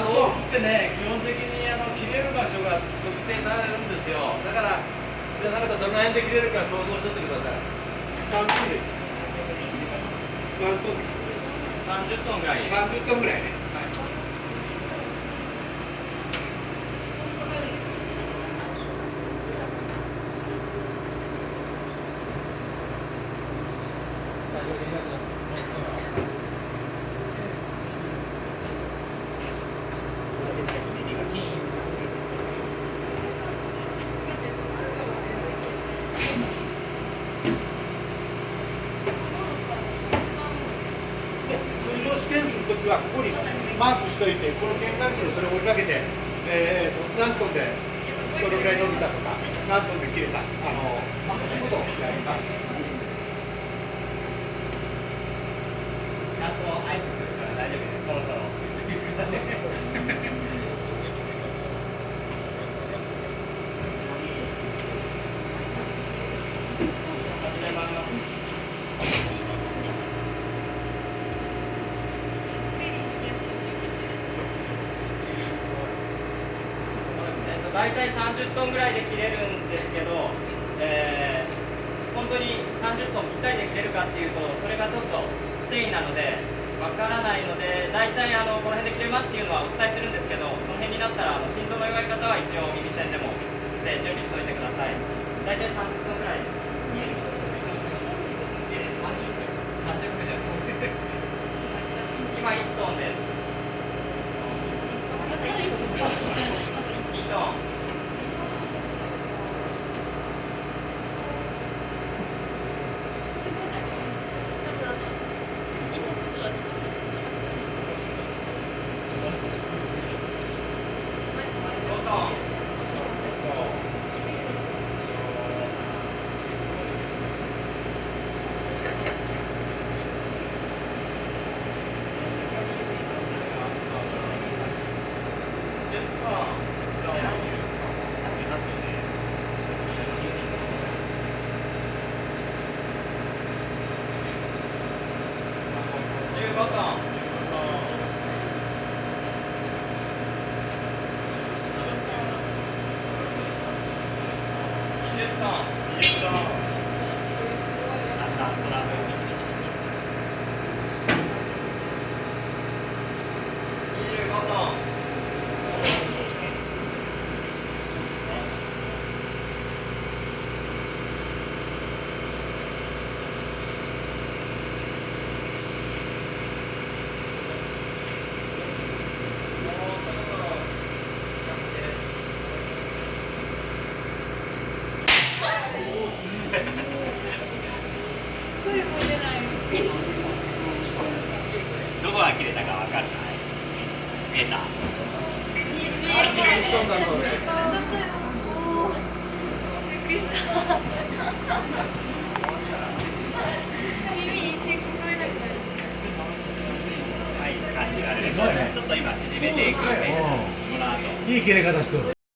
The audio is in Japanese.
ってね基本的にあの切れる場所が特定されるんですよ。だから皆さん方どの辺で切れるか想像しとってください。何トン。で何トン。30トンぐらい。30トンぐらいね、はい。通験するときはここにマークしといてこの検管器でそれを追いかけて、えー、何トンでどのぐらい伸びたとか何トンで切れたあの、まあ、そういうことをやりますちゃんと合図するから大丈夫ですそろそろ始めますえっと大体30トンぐらいで切れるんですけど、えー本当に30トンぴったりで切れるかっていうとそれがちょっと繊維なのでわからないので大体あのこの辺で切れますっていうのはお伝えするんですけどその辺になったらあの心臓の弱い方は一応耳栓でもして準備しておいてください。大体30トンぐらい見える？今1トンです票。15トン。20トン。20トン。ラストラム25トンもうそろそろどこ切れたかわかんない。見えた？1トンだそうですはい感じられるちょっと今縮めていくんでこの後いい切れ方してる。